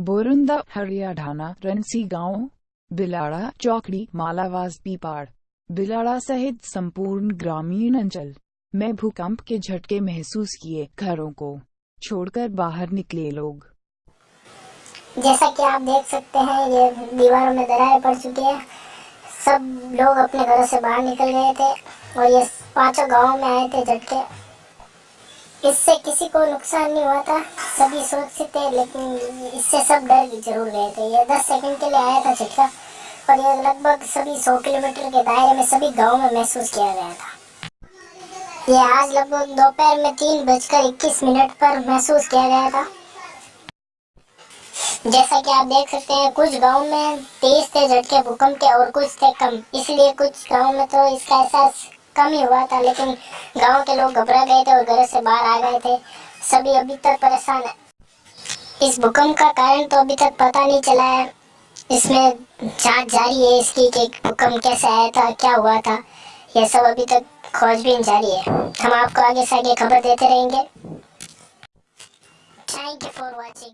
बोरुंदा, हरियाणाना रनसी गाँव, बिलाड़ा, चौकड़ी मालावास पीपाड़। बिलाड़ा सहित संपूर्ण ग्रामीण अंचल में भूकंप के झटके महसूस किए घरों को। छोड़कर बाहर निकले लोग। जैसा कि आप देख सकते हैं, ये दीवारों में दरारें पड़ चुकी है। सब लोग अपने घरों से बाहर निकल गए थे और ये पाँचों गाँव में आए थे झटके। इससे किसी को नुकसान नहीं हुआ था। सभी सुरक्षित थे, लेकिन इससे सब डर ज़रूर गए थे। ये दस सेकंड के लिए आया था झटका और ये लगभग सभी सौ किलोमीटर के दायरे में सभी गाँव में महसूस किया गया था। ये आज लगभग दोपहर में तीन बजकर इक्कीस मिनट पर महसूस किया गया था। जैसा कि आप देख सकते हैं, कुछ गाँव में तेज थे झटके, भूकंप के और कुछ थे कम। इसलिए कुछ गाँव में तो इसका एहसास कम ही हुआ था, लेकिन गाँव के लोग घबरा गए थे और घर से बाहर आ गए थे। सभी अभी तक परेशान है। इस भूकंप का कारण तो अभी तक पता नहीं चला है। इसमें जाँच जारी है इसकी कि भूकंप कैसे आया था, क्या हुआ था। यह सब अभी तक खोजबीन जारी है। हम आपको आगे से आगे खबर देते रहेंगे। Thank you for watching